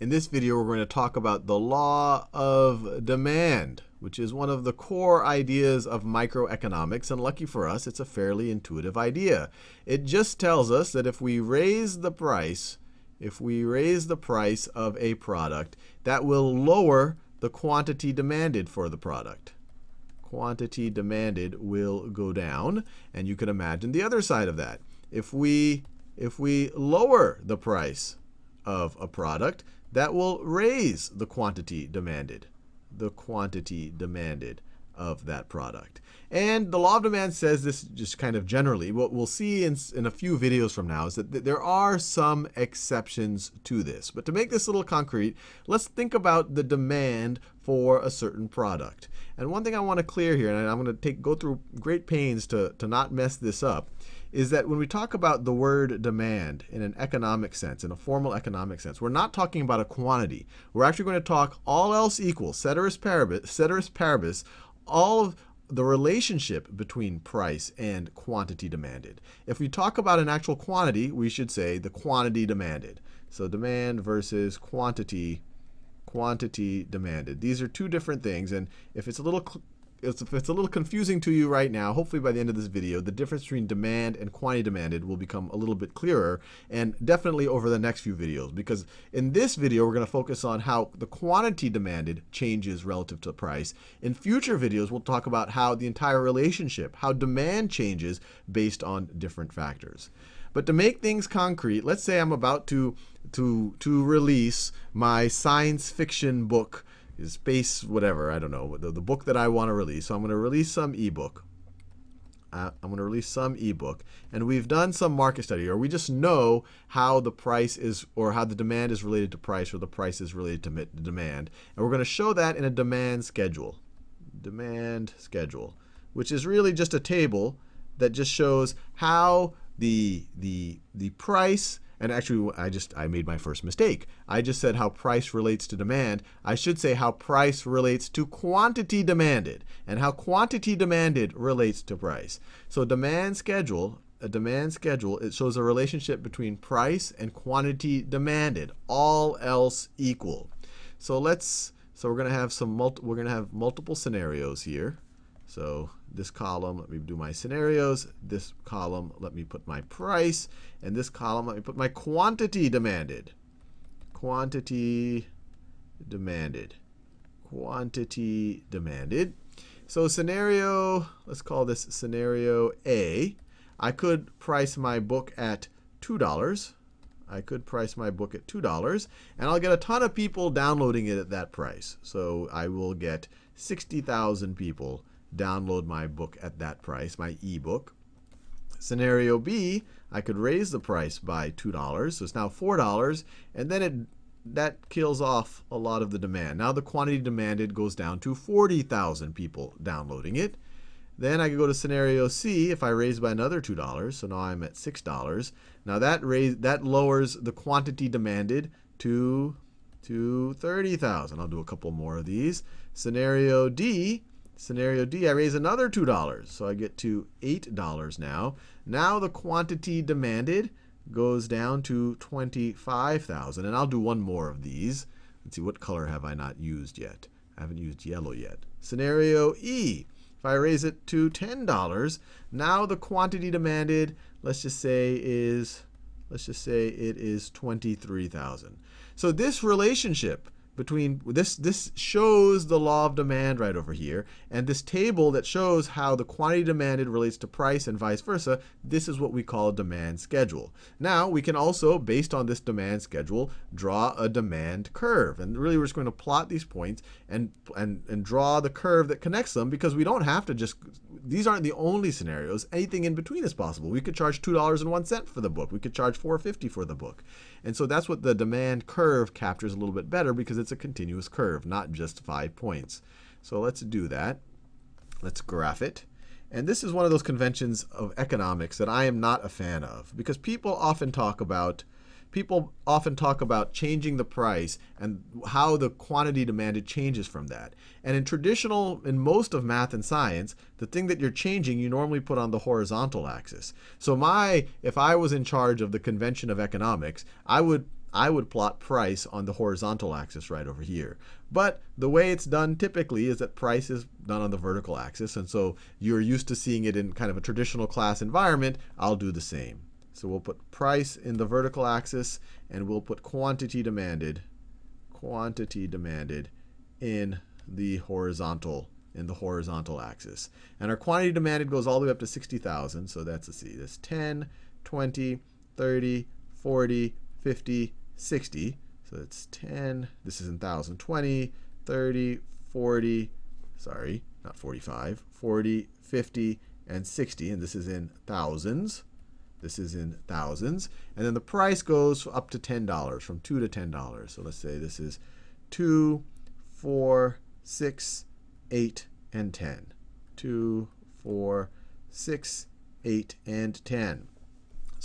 In this video, we're going to talk about the law of demand, which is one of the core ideas of microeconomics. And lucky for us, it's a fairly intuitive idea. It just tells us that if we raise the price, if we raise the price of a product, that will lower the quantity demanded for the product. Quantity demanded will go down. And you can imagine the other side of that. If we, if we lower the price of a product, that will raise the quantity demanded, the quantity demanded of that product. And the law of demand says this just kind of generally. What we'll see in, in a few videos from now is that th there are some exceptions to this. But to make this a little concrete, let's think about the demand for a certain product. And one thing I want to clear here, and I'm going to take go through great pains to, to not mess this up, is that when we talk about the word demand in an economic sense, in a formal economic sense, we're not talking about a quantity. We're actually going to talk all else equal, ceteris paribus, ceteris paribus all of the relationship between price and quantity demanded. If we talk about an actual quantity, we should say the quantity demanded. So demand versus quantity, quantity demanded. These are two different things. And if it's a little if it's a little confusing to you right now, hopefully by the end of this video, the difference between demand and quantity demanded will become a little bit clearer, and definitely over the next few videos. Because in this video, we're going to focus on how the quantity demanded changes relative to price. In future videos, we'll talk about how the entire relationship, how demand changes based on different factors. But to make things concrete, let's say I'm about to, to, to release my science fiction book space whatever, I don't know, the, the book that I want to release. So I'm going to release some ebook. Uh, I'm going to release some ebook. And we've done some market study, or we just know how the price is, or how the demand is related to price, or the price is related to demand. And we're going to show that in a demand schedule. Demand schedule, which is really just a table that just shows how the, the, the price and actually, I just I made my first mistake. I just said how price relates to demand. I should say how price relates to quantity demanded, and how quantity demanded relates to price. So demand schedule, a demand schedule, it shows a relationship between price and quantity demanded, all else equal. So let's so we're going to have some we're going to have multiple scenarios here. So this column, let me do my scenarios. This column, let me put my price. And this column, let me put my quantity demanded. Quantity demanded. Quantity demanded. So scenario, let's call this scenario A. I could price my book at $2. I could price my book at $2, and I'll get a ton of people downloading it at that price. So I will get 60,000 people download my book at that price, my ebook. Scenario B, I could raise the price by $2, so it's now $4, and then it that kills off a lot of the demand. Now the quantity demanded goes down to 40,000 people downloading it. Then I could go to scenario C if I raise by another $2, so now I'm at $6. Now that raise, that lowers the quantity demanded to, to 30,000. I'll do a couple more of these. Scenario D, Scenario D, I raise another $2. So I get to $8 now. Now the quantity demanded goes down to 25,000. And I'll do one more of these. Let's see, what color have I not used yet? I haven't used yellow yet. Scenario E, if I raise it to $10, now the quantity demanded, let's just say is, let's just say it is 23,000. So this relationship between this this shows the law of demand right over here and this table that shows how the quantity demanded relates to price and vice versa this is what we call a demand schedule. Now we can also based on this demand schedule draw a demand curve and really we're just going to plot these points and and and draw the curve that connects them because we don't have to just these aren't the only scenarios. Anything in between is possible. We could charge two dollars and one cent for the book. We could charge 450 for the book. And so that's what the demand curve captures a little bit better because it's a continuous curve, not just five points. So let's do that. Let's graph it. And this is one of those conventions of economics that I am not a fan of because people often talk about people often talk about changing the price and how the quantity demanded changes from that. And in traditional, in most of math and science, the thing that you're changing, you normally put on the horizontal axis. So my, if I was in charge of the convention of economics, I would I would plot price on the horizontal axis right over here. But the way it's done typically is that price is done on the vertical axis. And so you're used to seeing it in kind of a traditional class environment. I'll do the same. So we'll put price in the vertical axis, and we'll put quantity demanded, quantity demanded in the horizontal in the horizontal axis. And our quantity demanded goes all the way up to 60,000. So that's, let's see, that's 10, 20, 30, 40, 50, 60. So it's 10, this is in 1,000, 20, 30, 40, sorry, not 45, 40, 50, and 60. And this is in thousands. This is in thousands. And then the price goes up to $10, from 2 to $10. So let's say this is 2, 4, 6, 8, and 10. 2, 4, 6, 8, and 10.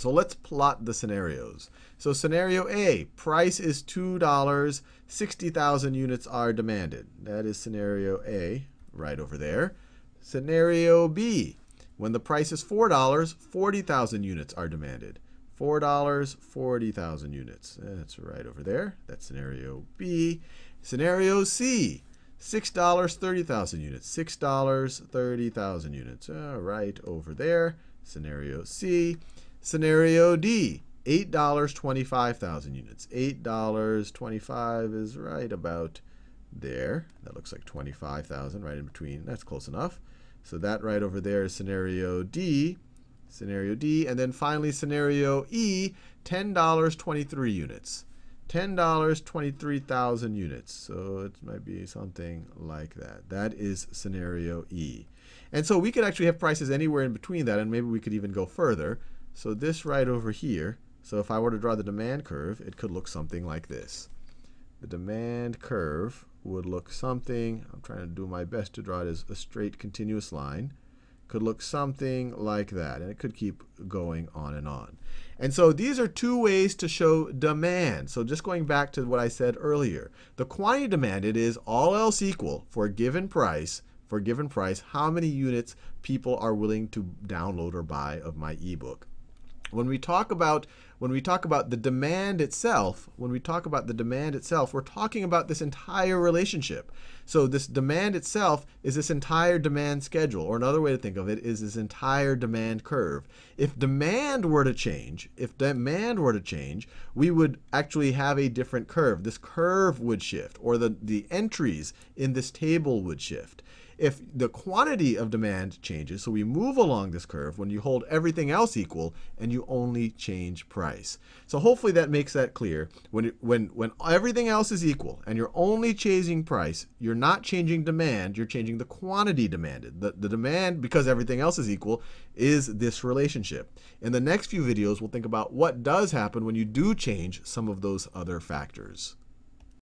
So let's plot the scenarios. So scenario A, price is $2, 60,000 units are demanded. That is scenario A, right over there. Scenario B, when the price is $4, 40,000 units are demanded. $4, 40,000 units. That's right over there. That's scenario B. Scenario C, $6, 30,000 units. $6, 30,000 units. Uh, right over there. Scenario C. Scenario D, $8, 25,000 units. $8.25 is right about there. That looks like 25,000 right in between. That's close enough. So that right over there is scenario D. Scenario D. And then finally, scenario E, $10, 23 units. $10, 23,000 units. So it might be something like that. That is scenario E. And so we could actually have prices anywhere in between that, and maybe we could even go further. So this right over here, so if I were to draw the demand curve, it could look something like this. The demand curve would look something, I'm trying to do my best to draw it as a straight continuous line, could look something like that. And it could keep going on and on. And so these are two ways to show demand. So just going back to what I said earlier, the quantity demanded is all else equal for a given price, for a given price, how many units people are willing to download or buy of my ebook. When we talk about when we talk about the demand itself, when we talk about the demand itself, we're talking about this entire relationship. So this demand itself is this entire demand schedule, or another way to think of it is this entire demand curve. If demand were to change, if demand were to change, we would actually have a different curve. This curve would shift, or the, the entries in this table would shift if the quantity of demand changes, so we move along this curve when you hold everything else equal and you only change price. So hopefully that makes that clear. When, when, when everything else is equal and you're only changing price, you're not changing demand, you're changing the quantity demanded. The, the demand, because everything else is equal, is this relationship. In the next few videos, we'll think about what does happen when you do change some of those other factors.